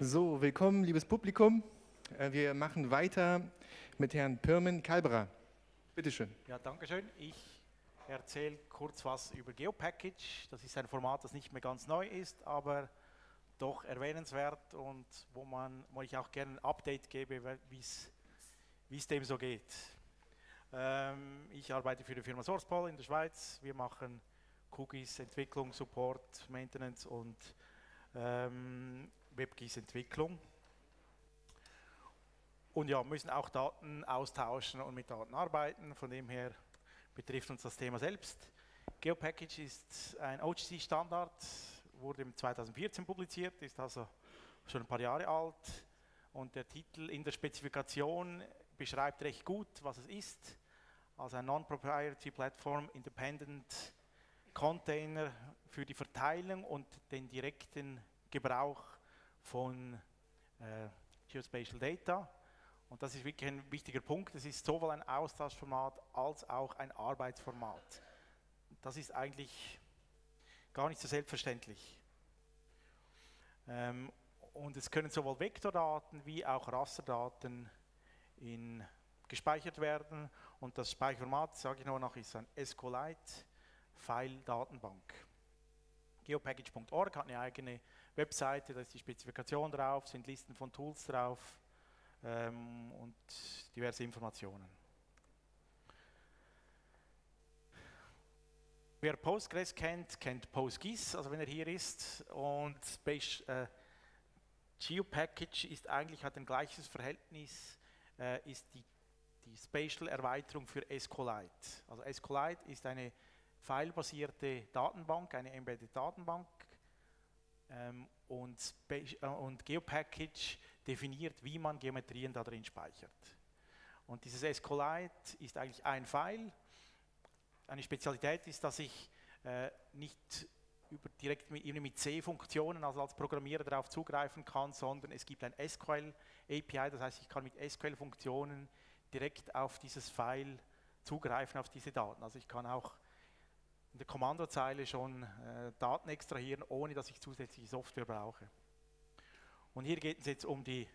So, willkommen, liebes Publikum. Äh, wir machen weiter mit Herrn Pirmin Kalberer. Bitte schön. Ja, danke schön. Ich erzähle kurz was über GeoPackage. Das ist ein Format, das nicht mehr ganz neu ist, aber doch erwähnenswert und wo, man, wo ich auch gerne ein Update gebe, wie es dem so geht. Ähm, ich arbeite für die Firma SourcePol in der Schweiz. Wir machen Cookies, Entwicklung, Support, Maintenance und ähm, WebGIS-Entwicklung. Und ja, müssen auch Daten austauschen und mit Daten arbeiten. Von dem her betrifft uns das Thema selbst. GeoPackage ist ein OGC-Standard, wurde im 2014 publiziert, ist also schon ein paar Jahre alt. Und der Titel in der Spezifikation beschreibt recht gut, was es ist. Also ein Non-Proprietary Platform Independent Container für die Verteilung und den direkten Gebrauch von äh, Geospatial Data. Und das ist wirklich ein wichtiger Punkt. Es ist sowohl ein Austauschformat als auch ein Arbeitsformat. Das ist eigentlich gar nicht so selbstverständlich. Ähm, und es können sowohl Vektordaten wie auch Rasterdaten in, gespeichert werden. Und das Speicherformat, sage ich noch, noch ist ein SQLite File-Datenbank. Geopackage.org hat eine eigene Webseite, da ist die Spezifikation drauf, sind Listen von Tools drauf ähm, und diverse Informationen. Wer Postgres kennt, kennt PostGIS, also wenn er hier ist. Und äh, GeoPackage ist eigentlich, hat ein gleiches Verhältnis, äh, ist die, die Spatial-Erweiterung für SQLite. Also SQLite ist eine filebasierte Datenbank, eine Embedded Datenbank ähm, und, äh, und GeoPackage definiert, wie man Geometrien da drin speichert. Und dieses SQLite ist eigentlich ein File. Eine Spezialität ist, dass ich äh, nicht über, direkt mit, mit C-Funktionen, also als Programmierer darauf zugreifen kann, sondern es gibt ein SQL-API, das heißt, ich kann mit SQL-Funktionen direkt auf dieses File zugreifen, auf diese Daten. Also ich kann auch in der Kommandozeile schon äh, Daten extrahieren, ohne dass ich zusätzliche Software brauche. Und hier geht es jetzt um die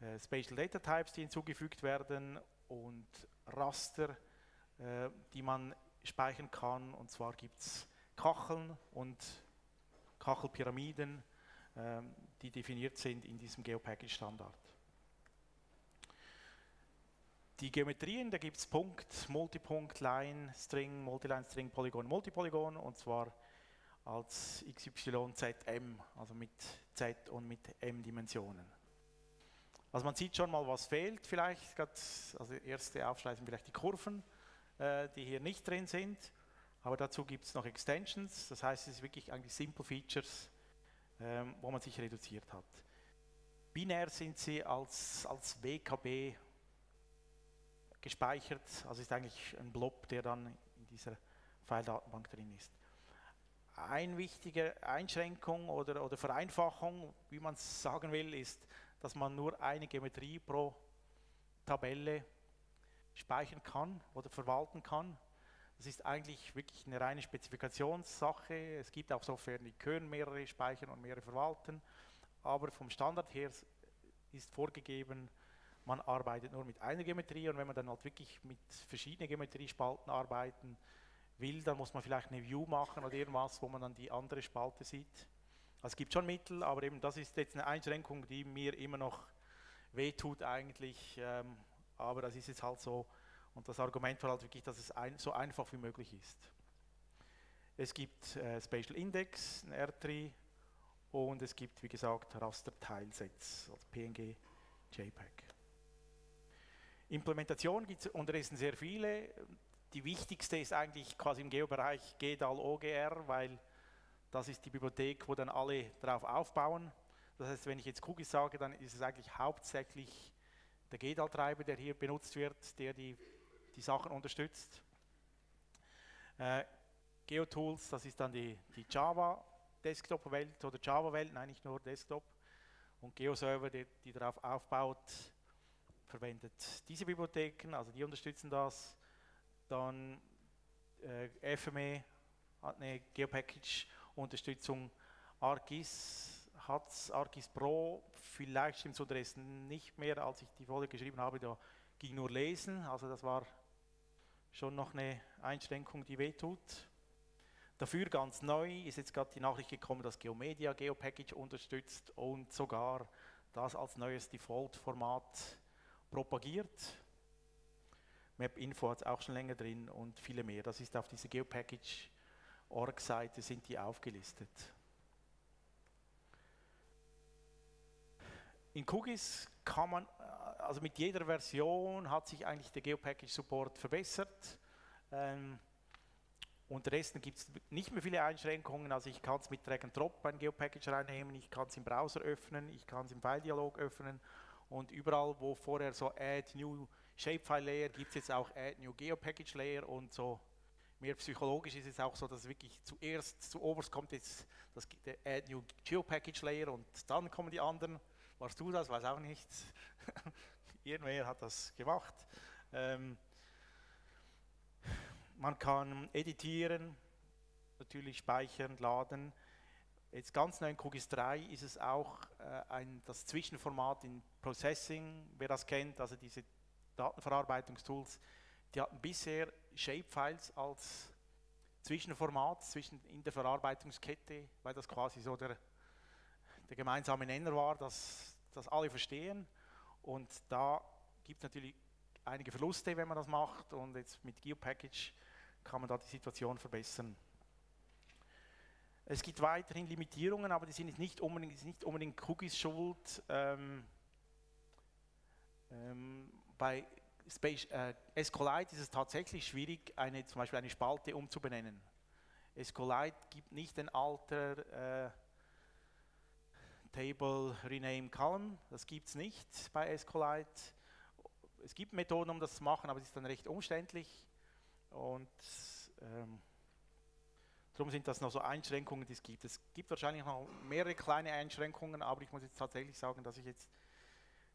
äh, Spatial Data Types, die hinzugefügt werden und Raster, äh, die man speichern kann. Und zwar gibt es Kacheln und Kachelpyramiden, ähm, die definiert sind in diesem GeoPackage-Standard. Die Geometrien, da gibt es Punkt, Multipunkt, Line, String, Multiline, String, Polygon, Multipolygon und zwar als XYZM, also mit Z und mit M Dimensionen. Also man sieht schon mal, was fehlt vielleicht, also erste Aufschleifen vielleicht die Kurven, äh, die hier nicht drin sind, aber dazu gibt es noch Extensions, das heißt es ist wirklich eigentlich Simple Features, ähm, wo man sich reduziert hat. Binär sind sie als, als WKB gespeichert, also ist eigentlich ein Blob, der dann in dieser File-Datenbank drin ist. Eine wichtige Einschränkung oder, oder Vereinfachung, wie man es sagen will, ist, dass man nur eine Geometrie pro Tabelle speichern kann oder verwalten kann. Das ist eigentlich wirklich eine reine Spezifikationssache. Es gibt auch Software, die können mehrere speichern und mehrere verwalten, aber vom Standard her ist vorgegeben, man arbeitet nur mit einer Geometrie und wenn man dann halt wirklich mit verschiedenen Geometriespalten arbeiten will, dann muss man vielleicht eine View machen oder irgendwas, wo man dann die andere Spalte sieht. Also es gibt schon Mittel, aber eben das ist jetzt eine Einschränkung, die mir immer noch wehtut eigentlich, ähm, aber das ist jetzt halt so und das Argument war halt wirklich, dass es ein, so einfach wie möglich ist. Es gibt äh, Spatial Index, ein R3 und es gibt, wie gesagt, Raster-Teilsets, also PNG, JPEG. Implementation gibt es unterdessen sehr viele. Die wichtigste ist eigentlich quasi im Geobereich GDAL OGR, weil das ist die Bibliothek, wo dann alle darauf aufbauen. Das heißt, wenn ich jetzt Cookies sage, dann ist es eigentlich hauptsächlich der GDAL-Treiber, der hier benutzt wird, der die, die Sachen unterstützt. Äh, GeoTools, das ist dann die, die Java-Desktop-Welt oder Java-Welt, nein, nicht nur Desktop. Und GeoServer, die, die darauf aufbaut, verwendet diese Bibliotheken, also die unterstützen das. Dann äh, FME hat eine Geopackage-Unterstützung. ArcGIS hat Argis Pro, vielleicht stimmt so Dresden nicht mehr, als ich die Folie geschrieben habe, da ging nur lesen, also das war schon noch eine Einschränkung, die wehtut. Dafür ganz neu ist jetzt gerade die Nachricht gekommen, dass Geomedia GeoPackage unterstützt und sogar das als neues Default-Format propagiert. MapInfo hat es auch schon länger drin und viele mehr. Das ist auf dieser GeoPackage.org-Seite sind die aufgelistet. In Cookies kann man, äh, also mit jeder Version hat sich eigentlich der GeoPackage-Support verbessert. Ähm, Unterdessen gibt es nicht mehr viele Einschränkungen, also ich kann es mit Drag and Drop ein GeoPackage reinnehmen, ich kann es im Browser öffnen, ich kann es im File-Dialog öffnen und überall, wo vorher so Add New Shapefile Layer, gibt es jetzt auch Add New GeoPackage Layer und so mehr psychologisch ist es auch so, dass wirklich zuerst, zuoberst kommt jetzt das, der Add New GeoPackage Layer und dann kommen die anderen. Warst du das? Weiß auch nicht. Irgendwer hat das gemacht. Ähm, man kann editieren, natürlich speichern, laden. Jetzt ganz neu in QGIS 3 ist es auch äh, ein, das Zwischenformat in Processing, wer das kennt, also diese Datenverarbeitungstools, die hatten bisher Shapefiles als Zwischenformat zwischen, in der Verarbeitungskette, weil das quasi so der, der gemeinsame Nenner war, dass, dass alle verstehen. Und da gibt es natürlich einige Verluste, wenn man das macht. Und jetzt mit GeoPackage kann man da die Situation verbessern. Es gibt weiterhin Limitierungen, aber die sind nicht unbedingt, nicht unbedingt Cookies schuld. Ähm, ähm, bei Space, äh, SQLite ist es tatsächlich schwierig, eine, zum Beispiel eine Spalte umzubenennen. SQLite gibt nicht den alter äh, Table Rename Column, das gibt es nicht bei SQLite. Es gibt Methoden, um das zu machen, aber es ist dann recht umständlich. Und ähm, darum sind das noch so Einschränkungen, die es gibt. Es gibt wahrscheinlich noch mehrere kleine Einschränkungen, aber ich muss jetzt tatsächlich sagen, dass ich jetzt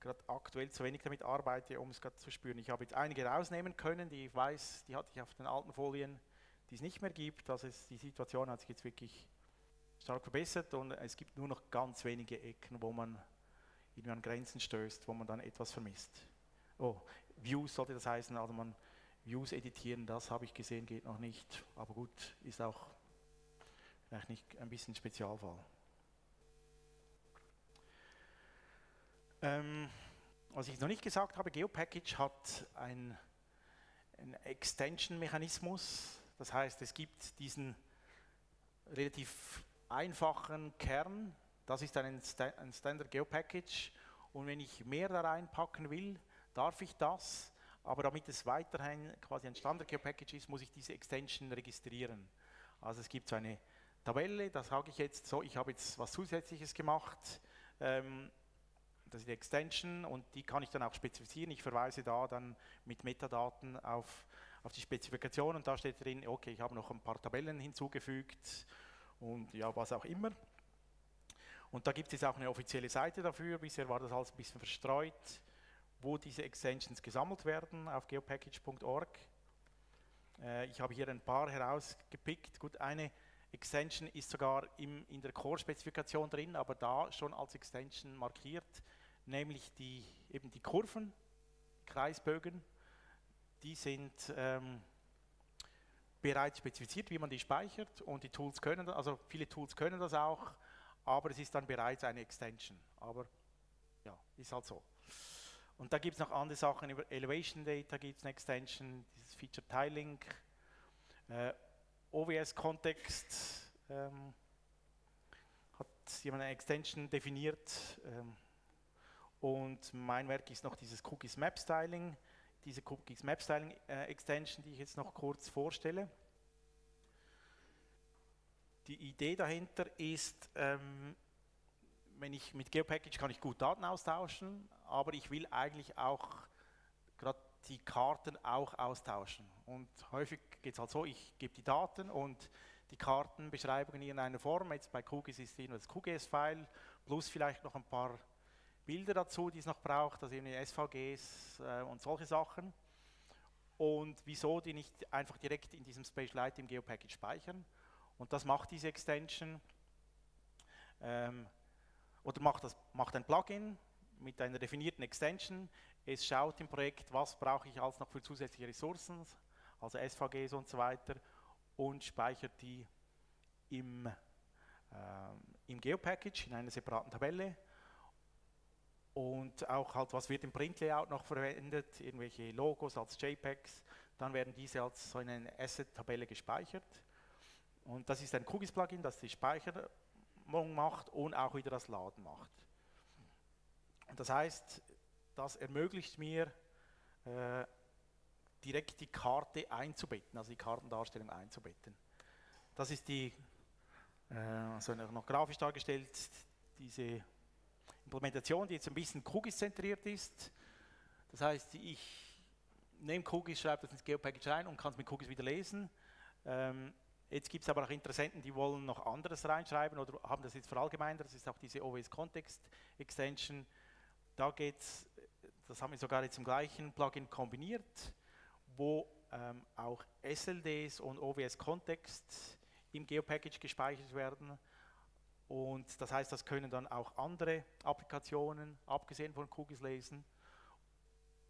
gerade aktuell zu wenig damit arbeite, um es gerade zu spüren. Ich habe jetzt einige rausnehmen können, die ich weiß, die hatte ich auf den alten Folien, die es nicht mehr gibt. Also es, die Situation hat sich jetzt wirklich stark verbessert und es gibt nur noch ganz wenige Ecken, wo man irgendwie an Grenzen stößt, wo man dann etwas vermisst. Oh, Views sollte das heißen, also man Views editieren, das habe ich gesehen, geht noch nicht. Aber gut, ist auch nicht ein bisschen Spezialfall. Ähm, was ich noch nicht gesagt habe, GeoPackage hat einen Extension-Mechanismus. Das heißt, es gibt diesen relativ einfachen Kern. Das ist ein, ein Standard GeoPackage. Und wenn ich mehr da reinpacken will, darf ich das. Aber damit es weiterhin quasi ein Standard Care Package ist, muss ich diese Extension registrieren. Also es gibt so eine Tabelle, da sage ich jetzt so, ich habe jetzt was Zusätzliches gemacht. Ähm, das ist die Extension und die kann ich dann auch spezifizieren. Ich verweise da dann mit Metadaten auf, auf die Spezifikation und da steht drin, okay, ich habe noch ein paar Tabellen hinzugefügt und ja, was auch immer. Und da gibt es auch eine offizielle Seite dafür. Bisher war das alles ein bisschen verstreut wo diese Extensions gesammelt werden auf geopackage.org. Äh, ich habe hier ein paar herausgepickt. Gut, eine Extension ist sogar im, in der Core-Spezifikation drin, aber da schon als Extension markiert, nämlich die, eben die Kurven, Kreisbögen, die sind ähm, bereits spezifiziert, wie man die speichert und die Tools können, also viele Tools können das auch, aber es ist dann bereits eine Extension. Aber ja, ist halt so. Und da gibt es noch andere Sachen, über Elevation Data gibt es eine Extension, dieses Feature Tiling, äh, OWS-Kontext ähm, hat jemand eine Extension definiert ähm, und mein Werk ist noch dieses Cookies Map Styling, diese Cookies Map Styling äh, Extension, die ich jetzt noch kurz vorstelle. Die Idee dahinter ist, ähm, wenn ich mit GeoPackage kann ich gut Daten austauschen, aber ich will eigentlich auch die Karten auch austauschen. Und häufig geht es halt so, ich gebe die Daten und die Kartenbeschreibungen in einer Form. Jetzt bei Cookies ist nur das QGIS-File plus vielleicht noch ein paar Bilder dazu, die es noch braucht, also eben SVGs äh, und solche Sachen. Und wieso die nicht einfach direkt in diesem Spatialite im GeoPackage speichern? Und das macht diese Extension. Ähm, oder macht, das, macht ein Plugin mit einer definierten Extension. Es schaut im Projekt, was brauche ich als noch für zusätzliche Ressourcen, also SVGs und so weiter, und speichert die im, äh, im Geopackage in einer separaten Tabelle. Und auch halt, was wird im Print-Layout noch verwendet, irgendwelche Logos als JPEGs, dann werden diese als so in eine Asset-Tabelle gespeichert. Und das ist ein QGIS-Plugin, das die Speicherung macht und auch wieder das Laden macht. Und das heißt, das ermöglicht mir, äh, direkt die Karte einzubetten, also die Kartendarstellung einzubetten. Das ist die, äh, also noch grafisch dargestellt, diese Implementation, die jetzt ein bisschen QGIS-zentriert ist. Das heißt, ich nehme QGIS, schreibe das ins Geopackage rein und kann es mit QGIS wieder lesen. Ähm, Jetzt gibt es aber auch Interessenten, die wollen noch anderes reinschreiben oder haben das jetzt verallgemeinert. Das ist auch diese OWS Context Extension. Da geht es, das haben wir sogar jetzt im gleichen Plugin kombiniert, wo ähm, auch SLDs und OWS Context im Geopackage gespeichert werden. Und das heißt, das können dann auch andere Applikationen, abgesehen von QGIS lesen.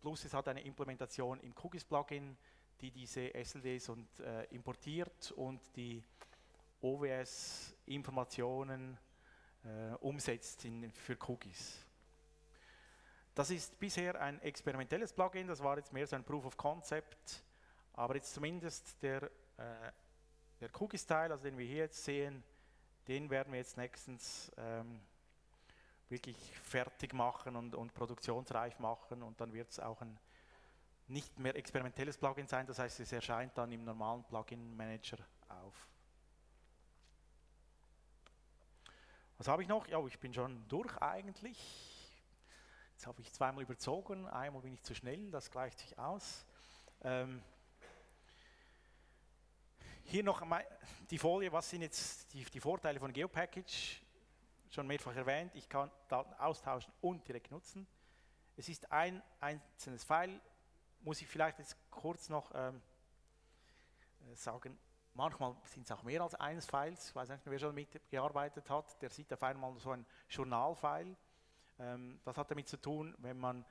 Plus es hat eine Implementation im QGIS Plugin, die diese SLDs und, äh, importiert und die OWS-Informationen äh, umsetzt in, für Cookies. Das ist bisher ein experimentelles Plugin, das war jetzt mehr so ein Proof of Concept, aber jetzt zumindest der, äh, der Cookies-Teil, also den wir hier jetzt sehen, den werden wir jetzt nächstens ähm, wirklich fertig machen und, und produktionsreif machen und dann wird es auch ein nicht mehr experimentelles Plugin sein, das heißt, es erscheint dann im normalen Plugin-Manager auf. Was habe ich noch? Ja, ich bin schon durch eigentlich. Jetzt habe ich zweimal überzogen, einmal bin ich zu schnell, das gleicht sich aus. Ähm, hier noch die Folie, was sind jetzt die, die Vorteile von GeoPackage? Schon mehrfach erwähnt, ich kann Daten austauschen und direkt nutzen. Es ist ein einzelnes File, muss ich vielleicht jetzt kurz noch ähm, äh, sagen, manchmal sind es auch mehr als eines Files. Ich weiß nicht, wer schon mitgearbeitet hat, der sieht auf einmal so ein Journalfile. Ähm, das hat damit zu tun, wenn man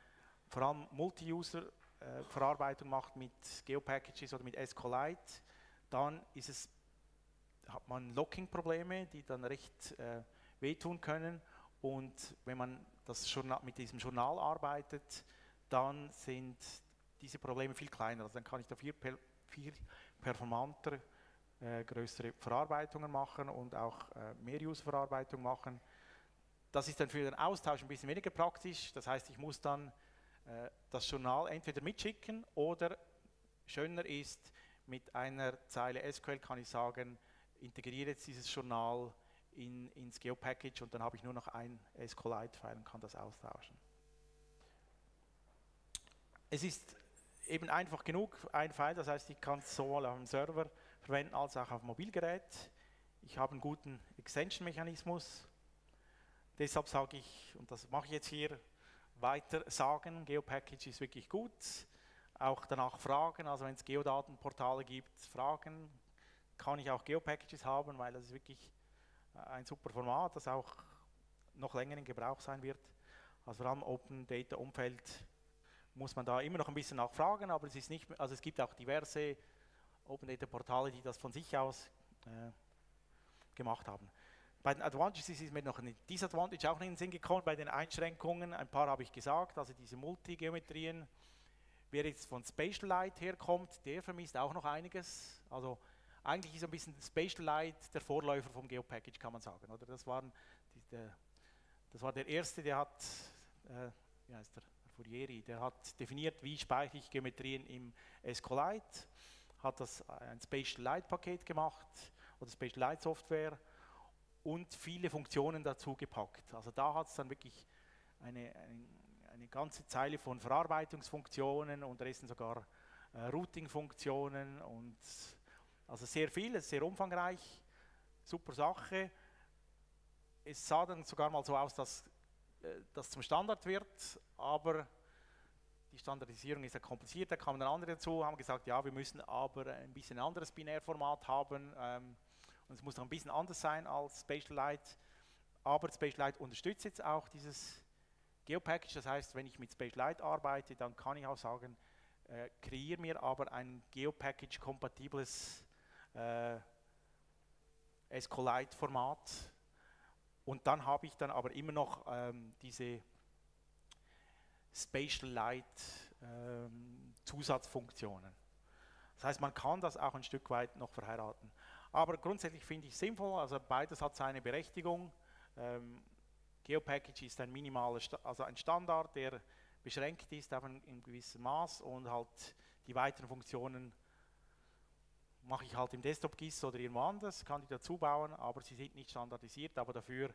vor allem Multi-User-Verarbeitung äh, macht mit Geopackages oder mit SQLite, dann es, hat man Locking-Probleme, die dann recht äh, wehtun können. Und wenn man das Journal, mit diesem Journal arbeitet, dann sind diese Probleme viel kleiner. Also dann kann ich da viel, viel performanter äh, größere Verarbeitungen machen und auch äh, Mehr-Use-Verarbeitung machen. Das ist dann für den Austausch ein bisschen weniger praktisch. Das heißt, ich muss dann äh, das Journal entweder mitschicken oder schöner ist, mit einer Zeile SQL kann ich sagen, integriere jetzt dieses Journal in, ins Geopackage und dann habe ich nur noch ein SQLite-File und kann das austauschen. Es ist eben einfach genug, ein File, das heißt, ich kann es sowohl auf dem Server verwenden als auch auf dem Mobilgerät. Ich habe einen guten Extension-Mechanismus. Deshalb sage ich, und das mache ich jetzt hier, weiter sagen, Geopackage ist wirklich gut. Auch danach fragen, also wenn es Geodatenportale gibt, fragen, kann ich auch Geopackages haben, weil das ist wirklich ein super Format, das auch noch länger in Gebrauch sein wird. Also vor allem Open Data Umfeld muss man da immer noch ein bisschen nachfragen, aber es ist nicht, also es gibt auch diverse Open Data Portale, die das von sich aus äh, gemacht haben. Bei den Advantages ist mir noch ein Disadvantage auch in den Sinn gekommen, bei den Einschränkungen, ein paar habe ich gesagt, also diese Multigeometrien, wer jetzt von Spatial Light herkommt, der vermisst auch noch einiges, also eigentlich ist ein bisschen Spatial Light der Vorläufer vom Geopackage, kann man sagen, oder? Das, waren die, der, das war der erste, der hat, äh, wie heißt der, Fourieri, der hat definiert, wie speichere ich Geometrien im SQLite, hat das ein Spatial Light Paket gemacht oder Spatial Light Software und viele Funktionen dazu gepackt. Also da hat es dann wirklich eine, eine, eine, ganze Zeile von Verarbeitungsfunktionen und Resten sogar äh, Routing-Funktionen und also sehr viel, sehr umfangreich, super Sache. Es sah dann sogar mal so aus, dass äh, das zum Standard wird, aber die Standardisierung ist ja kompliziert, da kamen dann andere dazu, haben gesagt, ja, wir müssen aber ein bisschen anderes Binärformat haben ähm, und es muss noch ein bisschen anders sein als Spatial Light, aber Spatialite unterstützt jetzt auch dieses GeoPackage, das heißt, wenn ich mit Spatialite arbeite, dann kann ich auch sagen, äh, kreiere mir aber ein GeoPackage-kompatibles äh, SQLite-Format und dann habe ich dann aber immer noch ähm, diese Spatialite ähm, Zusatzfunktionen. Das heißt, man kann das auch ein Stück weit noch verheiraten. Aber grundsätzlich finde ich sinnvoll, also beides hat seine Berechtigung. Ähm, GeoPackage ist ein minimaler, also ein Standard, der beschränkt ist auf ein, in gewissem Maß und halt die weiteren Funktionen mache ich halt im Desktop-GIS oder irgendwo anders, kann die dazu bauen, aber sie sind nicht standardisiert, aber dafür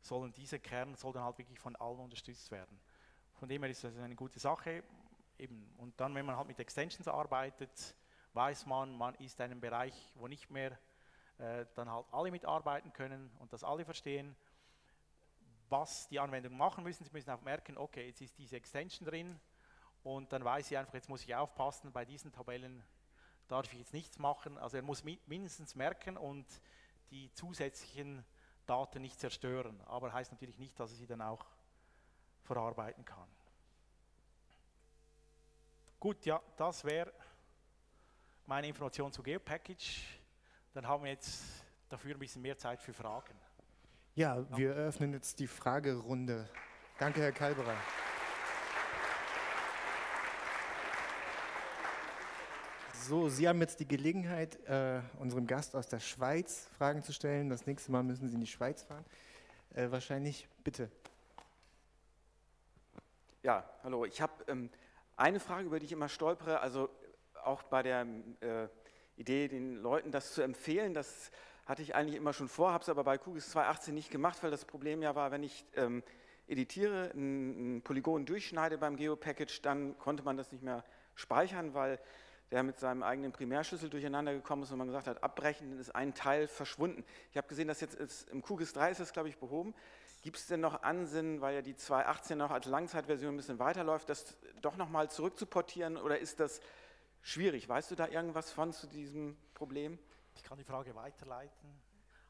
sollen diese Kern soll halt wirklich von allen unterstützt werden. Von dem her ist das eine gute Sache. Eben. Und dann, wenn man halt mit Extensions arbeitet, weiß man, man ist in einem Bereich, wo nicht mehr äh, dann halt alle mitarbeiten können und das alle verstehen, was die Anwendung machen müssen. Sie müssen auch merken, okay, jetzt ist diese Extension drin und dann weiß ich einfach, jetzt muss ich aufpassen, bei diesen Tabellen darf ich jetzt nichts machen. Also er muss mindestens merken und die zusätzlichen Daten nicht zerstören. Aber heißt natürlich nicht, dass er sie dann auch verarbeiten kann. Gut, ja, das wäre meine Information zu GeoPackage. Dann haben wir jetzt dafür ein bisschen mehr Zeit für Fragen. Ja, wir eröffnen jetzt die Fragerunde. Danke, Herr Kalberer. So, Sie haben jetzt die Gelegenheit, äh, unserem Gast aus der Schweiz Fragen zu stellen. Das nächste Mal müssen Sie in die Schweiz fahren. Äh, wahrscheinlich, bitte. Ja, hallo. Ich habe ähm, eine Frage, über die ich immer stolpere, also auch bei der äh, Idee, den Leuten das zu empfehlen, das hatte ich eigentlich immer schon vor, habe es aber bei QGIS 2.18 nicht gemacht, weil das Problem ja war, wenn ich ähm, editiere, ein, ein Polygon durchschneide beim Geopackage, dann konnte man das nicht mehr speichern, weil der mit seinem eigenen Primärschlüssel durcheinander gekommen ist und man gesagt hat, abbrechen, dann ist ein Teil verschwunden. Ich habe gesehen, dass jetzt ist, im QGIS 3 ist das, glaube ich, behoben. Gibt es denn noch Ansinnen, weil ja die 2.18 noch als Langzeitversion ein bisschen weiterläuft, das doch nochmal zurückzuportieren oder ist das schwierig? Weißt du da irgendwas von zu diesem Problem? Ich kann die Frage weiterleiten.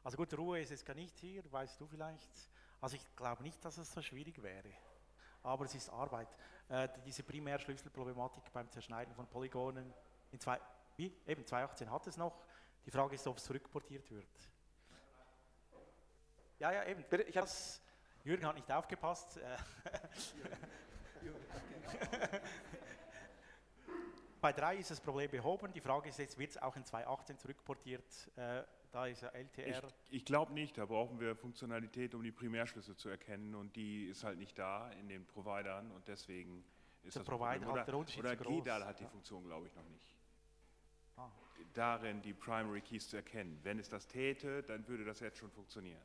Also gut, Ruhe ist jetzt gar nicht hier, weißt du vielleicht. Also ich glaube nicht, dass es so schwierig wäre. Aber es ist Arbeit. Äh, diese Primärschlüsselproblematik beim Zerschneiden von Polygonen in zwei, wie? Eben 2018 hat es noch. Die Frage ist, ob es zurückportiert wird. Ja, ja, eben. Bitte, ich das, Jürgen hat nicht aufgepasst. Äh, Bei 3 ist das Problem behoben. Die Frage ist jetzt, wird es auch in 2018 zurückportiert? Äh, da ist ja LTR. Ich, ich glaube nicht, da brauchen wir Funktionalität, um die Primärschlüsse zu erkennen und die ist halt nicht da in den Providern und deswegen ist der das Provider Problem. Hat der Unterschied oder groß. GDAL hat die Funktion, glaube ich, noch nicht. Ah. Darin die Primary Keys zu erkennen. Wenn es das täte, dann würde das jetzt schon funktionieren.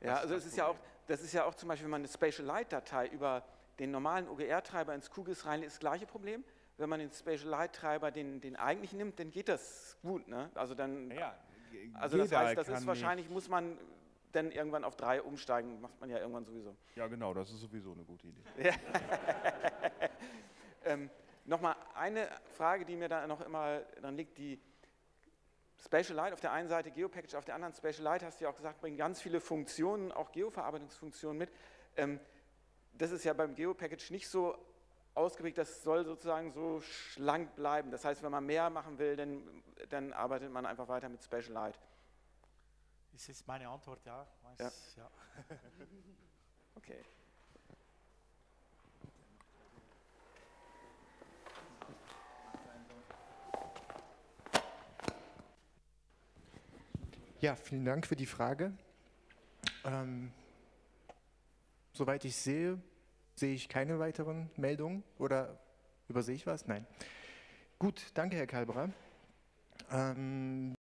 Ja, das also ist es ist ja auch, das ist ja auch zum Beispiel, wenn man eine Spatial Light Datei über den normalen OGR-Treiber ins QGIS rein ist, das gleiche Problem. Wenn man den Spatial Light Treiber, den, den eigentlichen nimmt, dann geht das gut. Ne? Also dann, ja, also das heißt, das ist wahrscheinlich, muss man dann irgendwann auf drei umsteigen, macht man ja irgendwann sowieso. Ja, genau, das ist sowieso eine gute Idee. ähm, Nochmal eine Frage, die mir da noch immer dann liegt, die Spatial Light auf der einen Seite, GeoPackage auf der anderen. Spatial Light, hast du ja auch gesagt, bringt ganz viele Funktionen, auch Geoverarbeitungsfunktionen mit. Ähm, das ist ja beim GeoPackage nicht so ausgeprägt, das soll sozusagen so schlank bleiben. Das heißt, wenn man mehr machen will, dann, dann arbeitet man einfach weiter mit Spatial Light. Das ist meine Antwort, ja. Weiß, ja. ja. okay. Ja, vielen Dank für die Frage. Ähm, soweit ich sehe, sehe ich keine weiteren Meldungen oder übersehe ich was? Nein. Gut, danke Herr Kalberer. Ähm,